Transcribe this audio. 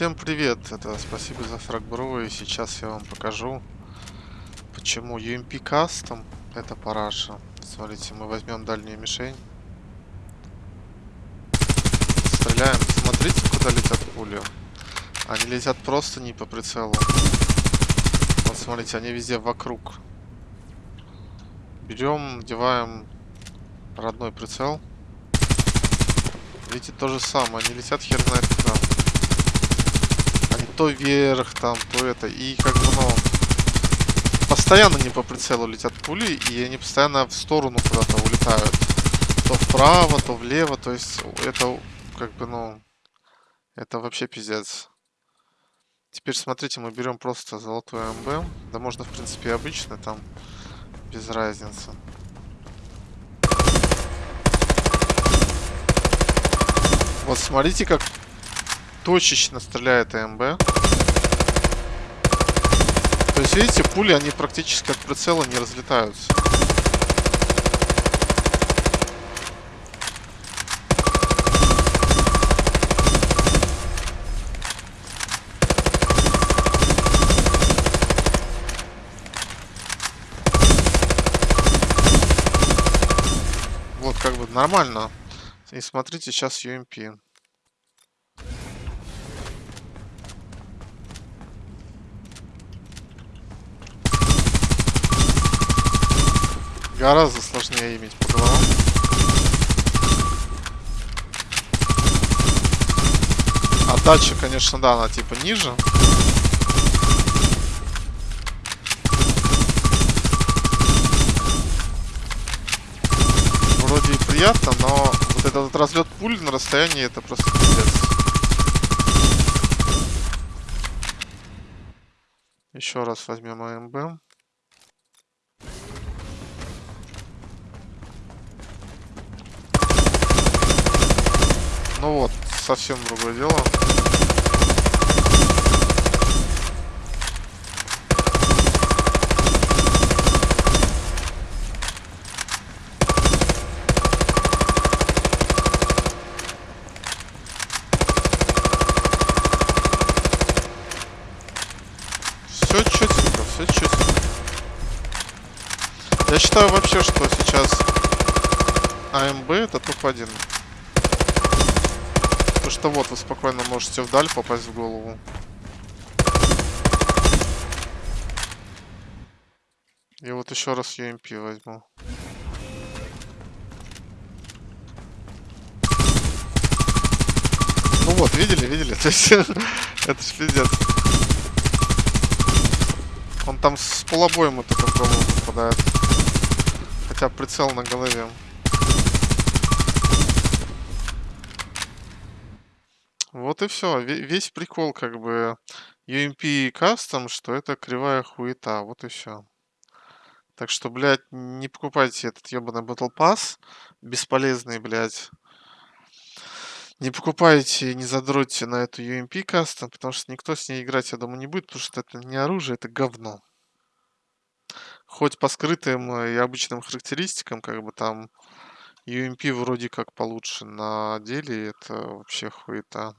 Всем привет, это спасибо за фрагбро, и сейчас я вам покажу, почему UMP Custom это параша. Смотрите, мы возьмем дальнюю мишень. Стреляем, смотрите, куда летят пули. Они летят просто не по прицелу. Вот смотрите, они везде вокруг. Берем, надеваем родной прицел. Видите, то же самое, они летят хер знает куда то вверх, там, то это. И как бы, ну, постоянно не по прицелу летят пули, и они постоянно в сторону куда-то улетают. То вправо, то влево, то есть это, как бы, ну, это вообще пиздец. Теперь смотрите, мы берем просто золотой МБ. Да можно, в принципе, и обычно, там, без разницы. Вот смотрите, как точечно стреляет АМБ. То есть, видите, пули, они практически от прицела не разлетаются. Вот, как бы нормально. И смотрите, сейчас UMP. Гораздо сложнее иметь по головам. Отдача, конечно, да, она типа ниже. Вроде и приятно, но вот этот разлет пуль на расстоянии это просто пиздец. Еще раз возьмем АМБ. Ну вот, совсем другое дело. Все честненько, все честненько. Я считаю вообще, что сейчас АМБ это топ-1. Потому что вот вы спокойно можете вдаль попасть в голову. И вот еще раз UMP возьму. Ну вот, видели, видели? То есть, это ж пиздец. Он там с полобоем вот это в голову попадает. Хотя прицел на голове. Вот и все. Весь прикол, как бы, UMP Custom, что это кривая хуета. Вот и все. Так что, блядь, не покупайте этот ебаный Battle Pass. Бесполезный, блядь. Не покупайте, не задротьте на эту UMP Custom, потому что никто с ней играть, я думаю, не будет, потому что это не оружие, это говно. Хоть по скрытым и обычным характеристикам, как бы там UMP вроде как получше, на деле это вообще хуета.